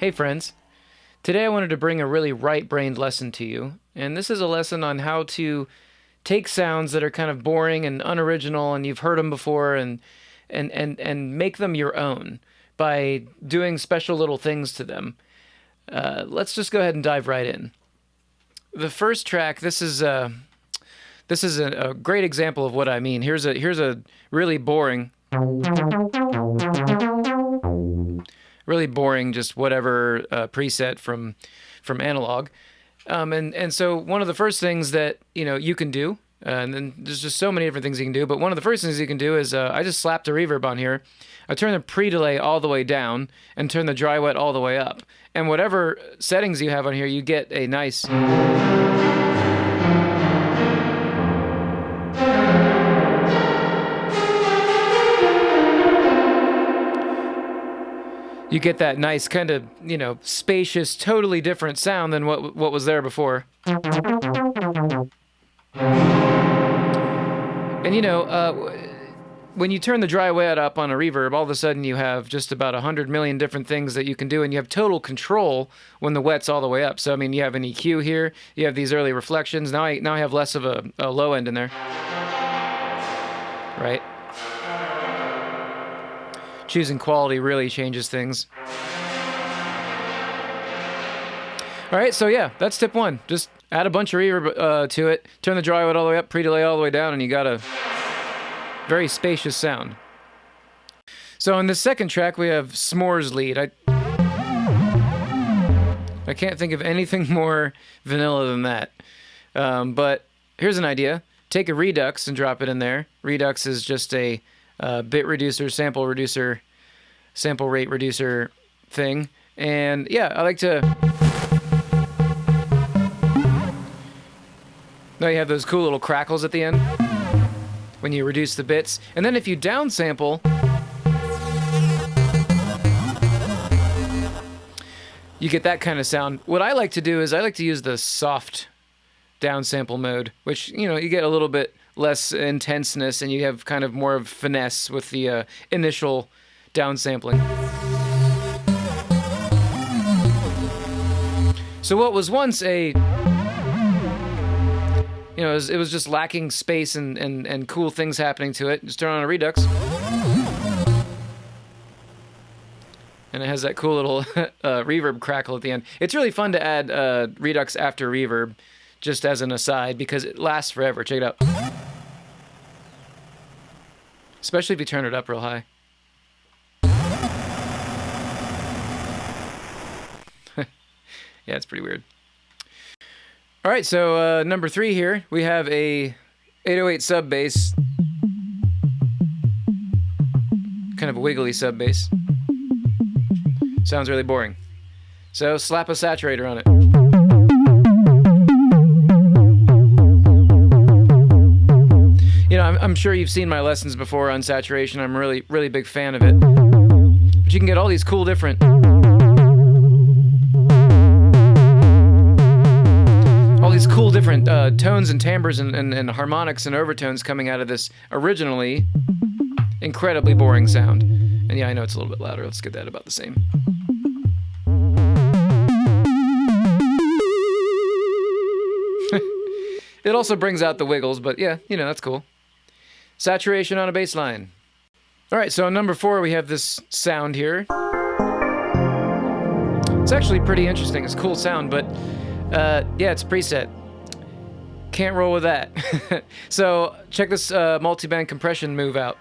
Hey, friends. Today I wanted to bring a really right brained lesson to you. And this is a lesson on how to take sounds that are kind of boring and unoriginal and you've heard them before and, and, and, and make them your own by doing special little things to them. Uh, let's just go ahead and dive right in. The first track, this is. Uh, this is a, a, great example of what I mean. Here's a here's a really boring really boring, just whatever uh, preset from from analog. Um, and and so one of the first things that you know you can do, uh, and then there's just so many different things you can do. But one of the first things you can do is uh, I just slapped a reverb on here. I turn the pre-delay all the way down and turn the dry wet all the way up. And whatever settings you have on here, you get a nice. You get that nice kind of you know spacious, totally different sound than what what was there before. And you know, uh, when you turn the dry wet up on a reverb, all of a sudden you have just about a hundred million different things that you can do, and you have total control when the wet's all the way up. So I mean, you have an EQ here, you have these early reflections. Now I now I have less of a, a low end in there, right? Choosing quality really changes things. All right, so yeah, that's tip one. Just add a bunch of reverb uh, to it, turn the dry all the way up, pre-delay all the way down, and you got a very spacious sound. So in the second track, we have S'mores lead. I I can't think of anything more vanilla than that. Um, but here's an idea: take a Redux and drop it in there. Redux is just a uh, bit reducer, sample reducer, sample rate reducer thing. And yeah, I like to. Now you have those cool little crackles at the end when you reduce the bits. And then if you downsample, you get that kind of sound. What I like to do is I like to use the soft downsample mode, which, you know, you get a little bit less intenseness and you have kind of more of finesse with the uh, initial downsampling. So what was once a you know, it was, it was just lacking space and, and, and cool things happening to it. Just turn on a Redux. And it has that cool little uh, reverb crackle at the end. It's really fun to add uh, Redux after reverb, just as an aside, because it lasts forever. Check it out. Especially if you turn it up real high. yeah, it's pretty weird. All right, so uh, number three here, we have a 808 sub bass. Kind of a wiggly sub bass. Sounds really boring. So slap a saturator on it. You know, I'm, I'm sure you've seen my lessons before on saturation. I'm really, really big fan of it. But you can get all these cool different all these cool different uh, tones and timbres and, and, and, harmonics and overtones coming out of this originally incredibly boring sound. And yeah, I know it's a little bit louder. Let's get that about the same. it also brings out the wiggles, but yeah, you know, that's cool. Saturation on a bass line. All right, so number four, we have this sound here. It's actually pretty interesting. It's a cool sound, but uh, yeah, it's preset. Can't roll with that. so check this uh, multi-band compression move out.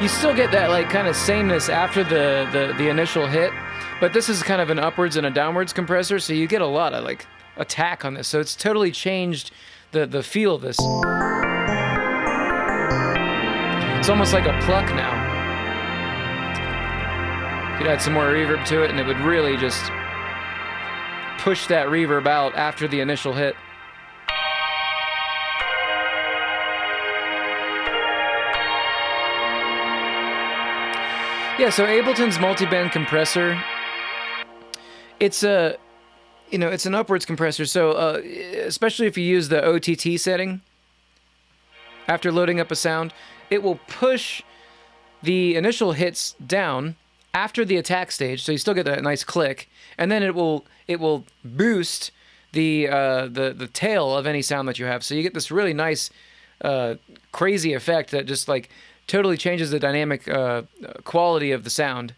You still get that like kind of sameness after the, the, the initial hit, but this is kind of an upwards and a downwards compressor, so you get a lot of like attack on this. So it's totally changed the, the feel of this. It's almost like a pluck now. Could add some more reverb to it and it would really just push that reverb out after the initial hit. Yeah, so Ableton's multi-band compressor, it's a you know, it's an upwards compressor. So, uh, especially if you use the OTT setting after loading up a sound, it will push the initial hits down after the attack stage, so you still get that nice click, and then it will it will boost the uh, the the tail of any sound that you have. So you get this really nice, uh, crazy effect that just like totally changes the dynamic uh, quality of the sound.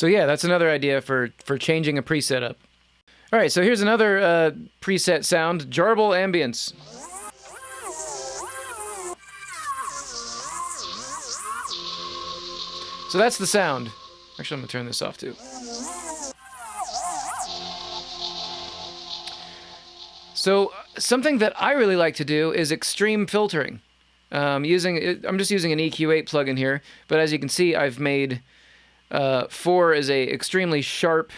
So yeah, that's another idea for for changing a preset up. All right, so here's another uh, preset sound, Jarble Ambience. So that's the sound. Actually, I'm gonna turn this off too. So something that I really like to do is extreme filtering. Um, using I'm just using an EQ8 plugin here, but as you can see, I've made uh, four is a extremely sharp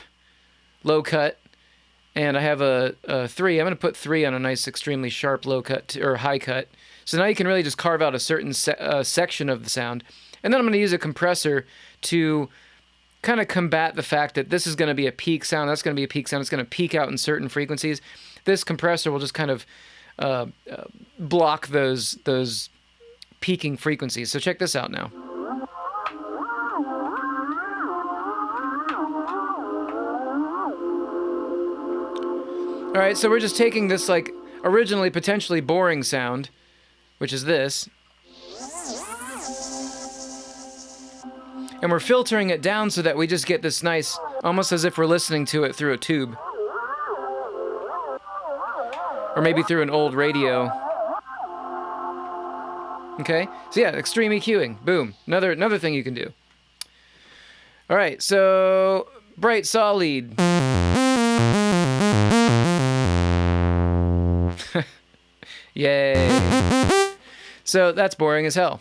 low cut, and I have a, a three. I'm going to put three on a nice extremely sharp low cut or high cut. So now you can really just carve out a certain se uh, section of the sound, and then I'm going to use a compressor to kind of combat the fact that this is going to be a peak sound. That's going to be a peak sound. It's going to peak out in certain frequencies. This compressor will just kind of uh, uh, block those those peaking frequencies. So check this out now. All right, so we're just taking this like originally potentially boring sound, which is this, and we're filtering it down so that we just get this nice, almost as if we're listening to it through a tube. Or maybe through an old radio. Okay, so yeah, extreme EQing, boom, another, another thing you can do. All right, so bright solid. Yay. so that's boring as hell.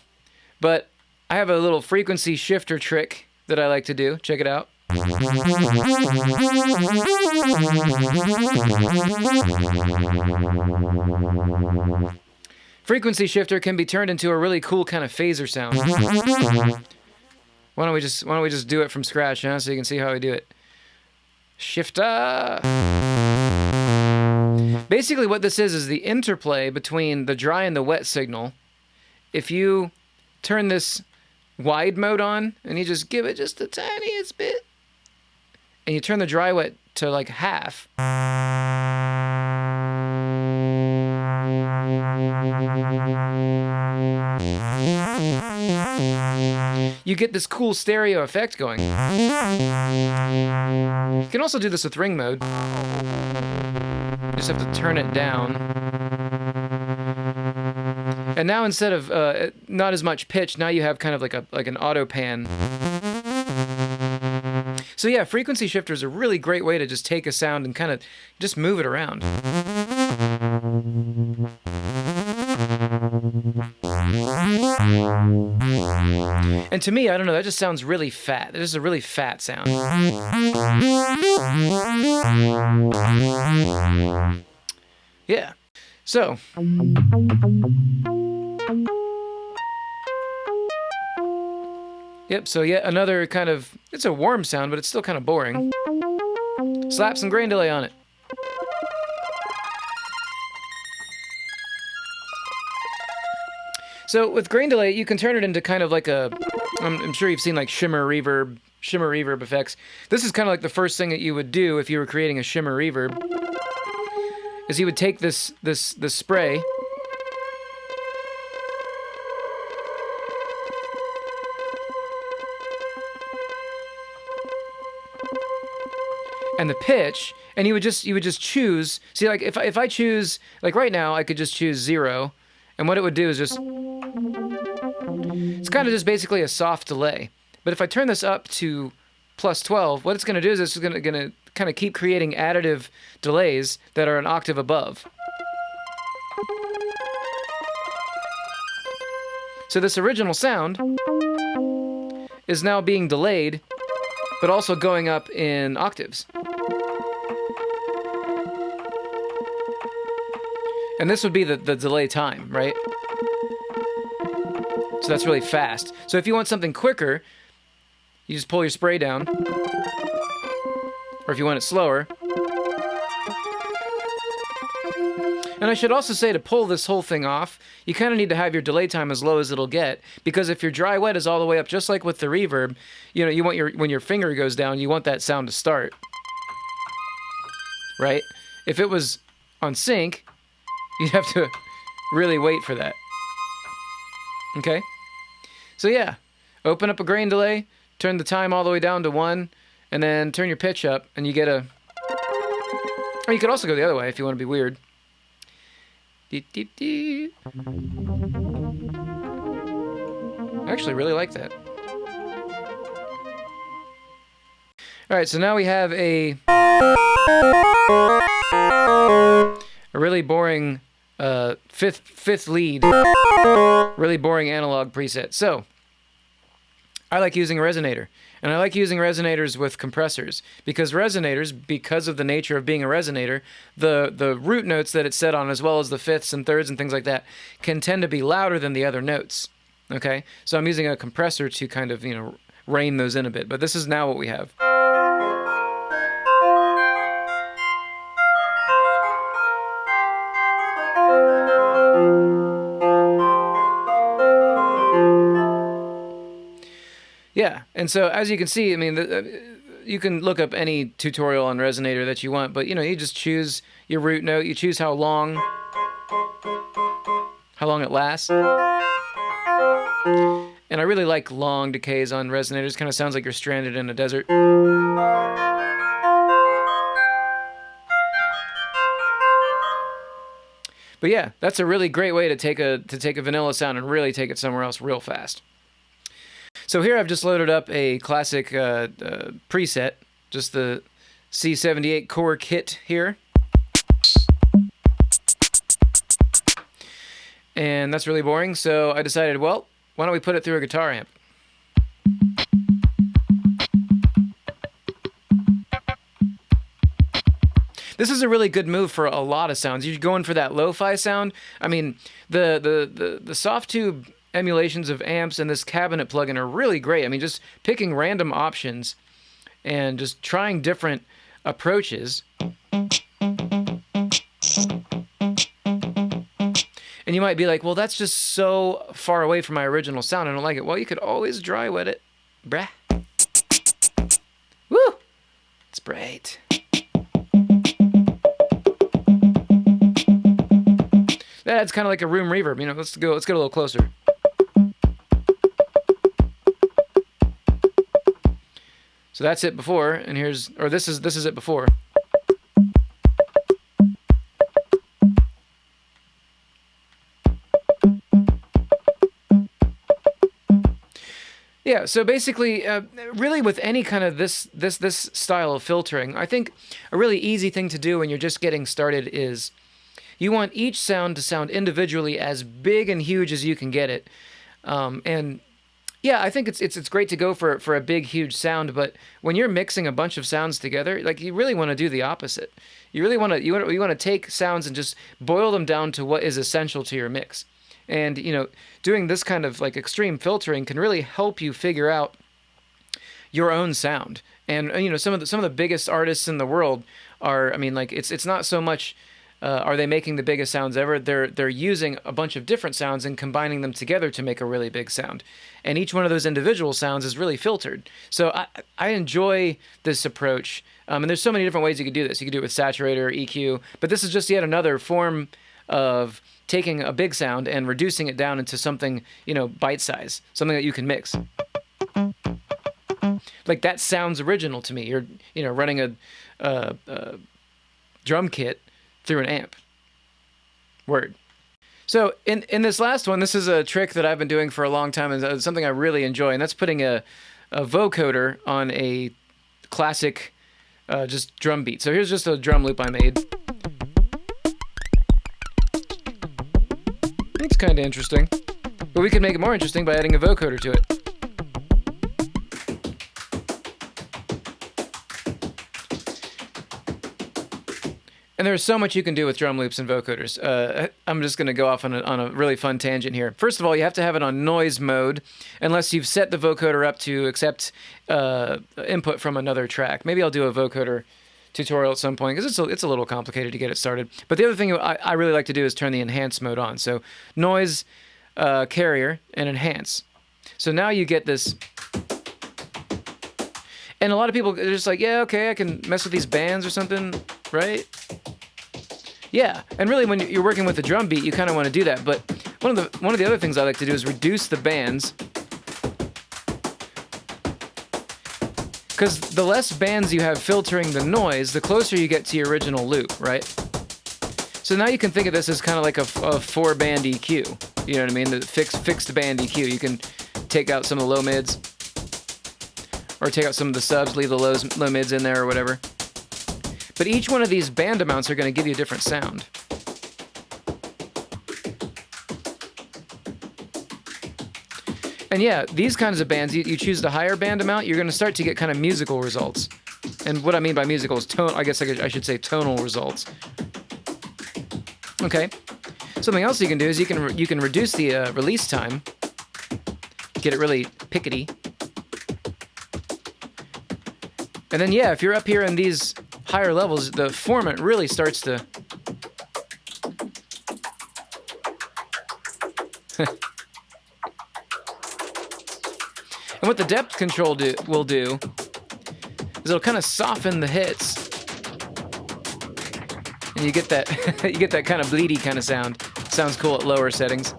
But I have a little frequency shifter trick that I like to do. Check it out. Frequency shifter can be turned into a really cool kind of phaser sound. Why don't we just why don't we just do it from scratch, huh? So you can see how we do it. Shifter. Basically, what this is is the interplay between the dry and the wet signal. If you turn this wide mode on and you just give it just the tiniest bit, and you turn the dry wet to like half. You get this cool stereo effect going. You can also do this with ring mode. Just have to turn it down. And now instead of uh, not as much pitch, now you have kind of like a like an auto pan. So yeah, frequency shifter is a really great way to just take a sound and kind of just move it around. And to me, I don't know, that just sounds really fat. That is a really fat sound. Yeah. So. Yep, so yet another kind of, it's a warm sound, but it's still kind of boring. Slap some grain delay on it. So with grain delay, you can turn it into kind of like a, I'm, sure you've seen like shimmer reverb, shimmer reverb effects. This is kind of like the first thing that you would do if you were creating a shimmer reverb, is you would take this this this spray. and the pitch and you would just you would just choose see like if, if I choose like right now I could just choose zero and what it would do is just kind of just basically a soft delay. But if I turn this up to plus 12, what it's going to do is it's going to kind of keep creating additive delays that are an octave above. So this original sound is now being delayed, but also going up in octaves. And this would be the, the delay time, right? So that's really fast. So if you want something quicker, you just pull your spray down. Or if you want it slower, And I should also say to pull this whole thing off, you kind of need to have your delay time as low as it'll get because if your dry wet is all the way up, just like with the reverb, you know, you want your when your finger goes down, you want that sound to start. Right? If it was on sync, you'd have to really wait for that. Okay? So yeah, open up a grain delay, turn the time all the way down to 1, and then turn your pitch up and you get a or you could also go the other way if you want to be weird. I actually really like that. All right, so now we have a a really boring uh, fifth fifth lead, really boring analog preset. So I like using a resonator. And I like using resonators with compressors because resonators, because of the nature of being a resonator, the, the root notes that it's set on, as well as the fifths and thirds and things like that, can tend to be louder than the other notes. Okay? So I'm using a compressor to kind of, you know, rein those in a bit. But this is now what we have. And so as you can see, I mean, the, uh, you can look up any tutorial on resonator that you want, but you know, you just choose your root note, you choose how long, how long it lasts. And I really like long decays on resonators. Kind of sounds like you're stranded in a desert. But yeah, that's a really great way to take a to take a vanilla sound and really take it somewhere else real fast. So here I've just loaded up a classic uh, uh, preset, just the C78 core kit here. And that's really boring, so I decided, well, why don't we put it through a guitar amp? This is a really good move for a lot of sounds. You're going for that lo-fi sound. I mean, the the the, the Softube emulations of amps and this cabinet plugin are really great. I mean, just picking random options and just trying different approaches. And you might be like, well, that's just so far away from my original sound. I don't like it. Well, you could always dry wet it. Bruh. Woo! It's great. That's kind of like a room reverb. You know, let's go. Let's get a little closer. So that's it before, and here's, or this is, this is it before. Yeah, so basically, uh, really with any kind of this this this style of filtering, I think a really easy thing to do when you're just getting started is you want each sound to sound individually as big and huge as you can get it. Um, and yeah, I think it's it's it's great to go for for a big huge sound, but when you're mixing a bunch of sounds together, like you really want to do the opposite. You really want to you want you want to take sounds and just boil them down to what is essential to your mix. And you know, doing this kind of like extreme filtering can really help you figure out your own sound. And you know, some of the some of the biggest artists in the world are I mean like it's it's not so much uh, are they making the biggest sounds ever? They're they're using a bunch of different sounds and combining them together to make a really big sound. And each one of those individual sounds is really filtered. So I I enjoy this approach. Um, and there's so many different ways you could do this. You could do it with saturator, EQ, but this is just yet another form of taking a big sound and reducing it down into something you know bite size, something that you can mix. Like that sounds original to me. You're you know running a, a, a drum kit through an amp. Word. So in in this last one, this is a trick that I've been doing for a long time, and something I really enjoy, and that's putting a, a vocoder on a classic uh, just drum beat. So here's just a drum loop I made. It's kind of interesting, but we could make it more interesting by adding a vocoder to it. And there's so much you can do with drum loops and vocoders. Uh, I'm just going to go off on a, on a really fun tangent here. First of all, you have to have it on noise mode, unless you've set the vocoder up to accept uh, input from another track. Maybe I'll do a vocoder tutorial at some point because it's a, it's a little complicated to get it started. But the other thing I, I really like to do is turn the enhance mode on. So noise, uh, carrier, and enhance. So now you get this. And a lot of people are just like, yeah, okay, I can mess with these bands or something, right? Yeah, and really, when you're working with a drum beat, you kind of want to do that. But one of the one of the other things I like to do is reduce the bands Because the less bands you have filtering the noise, the closer you get to your original loop, right? So now you can think of this as kind of like a, a four band EQ. You know what I mean? The fixed fixed band EQ. You can take out some of the low mids, or take out some of the subs, leave the lows, low mids in there or whatever. But each one of these band amounts are going to give you a different sound. And yeah, these kinds of bands, you, you choose the higher band amount, you're going to start to get kind of musical results. And what I mean by musical is tone. I guess I, should say tonal results. Okay. Something else you can do is you can you can reduce the uh, release time. Get it really pickety. And then yeah, if you're up here in these higher levels, the formant really starts to And what the depth control do, will do is it'll kind of soften the hits. And you get that you get that kind of bleedy kind of sound. Sounds cool at lower settings.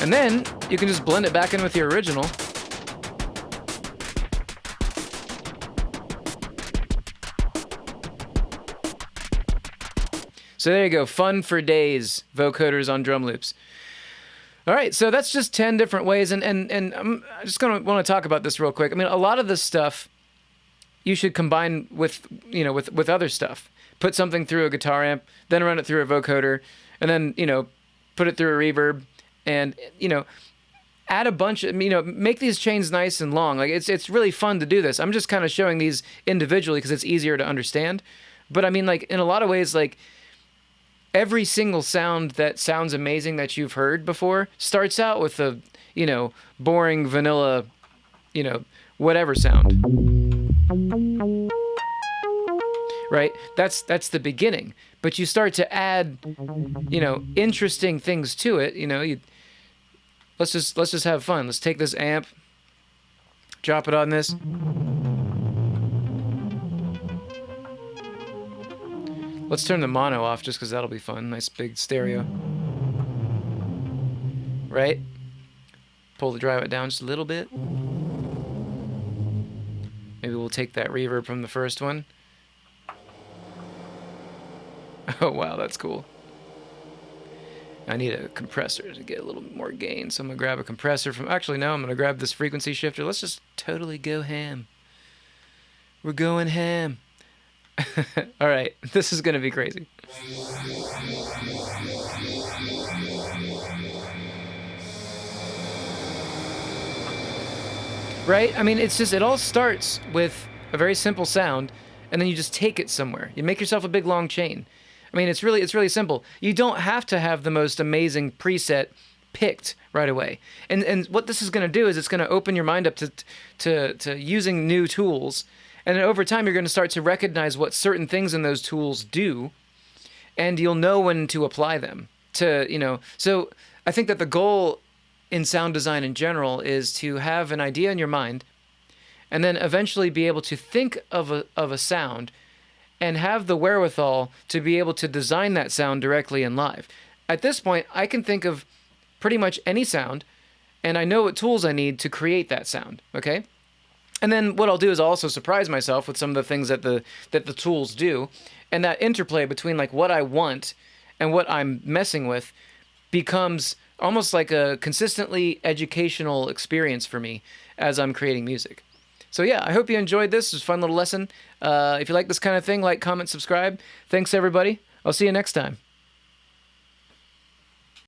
And then you can just blend it back in with your original. So there you go, fun for days, vocoders on drum loops. All right, so that's just ten different ways, and and and I'm just gonna want to talk about this real quick. I mean, a lot of this stuff you should combine with you know with with other stuff. Put something through a guitar amp, then run it through a vocoder, and then you know put it through a reverb, and you know add a bunch of you know make these chains nice and long. Like it's it's really fun to do this. I'm just kind of showing these individually because it's easier to understand. But I mean, like in a lot of ways, like every single sound that sounds amazing that you've heard before starts out with a, you know, boring vanilla, you know, whatever sound. Right? That's that's the beginning. But you start to add, you know, interesting things to it, you know, you let's just let's just have fun. Let's take this amp, drop it on this. Let's turn the mono off just because that'll be fun. Nice big stereo. Right? Pull the drive it down just a little bit. Maybe we'll take that reverb from the first one. Oh wow, that's cool. I need a compressor to get a little more gain, so I'm gonna grab a compressor from. Actually, no, I'm gonna grab this frequency shifter. Let's just totally go ham. We're going ham. All right, this is going to be crazy. Right? I mean, it's just, it all starts with a very simple sound, and then you just take it somewhere. You make yourself a big long chain. I mean, it's really, it's really simple. You don't have to have the most amazing preset picked right away. And and what this is going to do is it's going to open your mind up to to to using new tools and then over time, you're going to start to recognize what certain things in those tools do, and you'll know when to apply them. To you know, so I think that the goal in sound design in general is to have an idea in your mind, and then eventually be able to think of a of a sound, and have the wherewithal to be able to design that sound directly in live. At this point, I can think of pretty much any sound, and I know what tools I need to create that sound. Okay. And then what I'll do is I'll also surprise myself with some of the things that the that the tools do, and that interplay between like what I want and what I'm messing with becomes almost like a consistently educational experience for me as I'm creating music. So yeah, I hope you enjoyed this. It was a fun little lesson. Uh, if you like this kind of thing, like, comment, subscribe. Thanks everybody. I'll see you next time.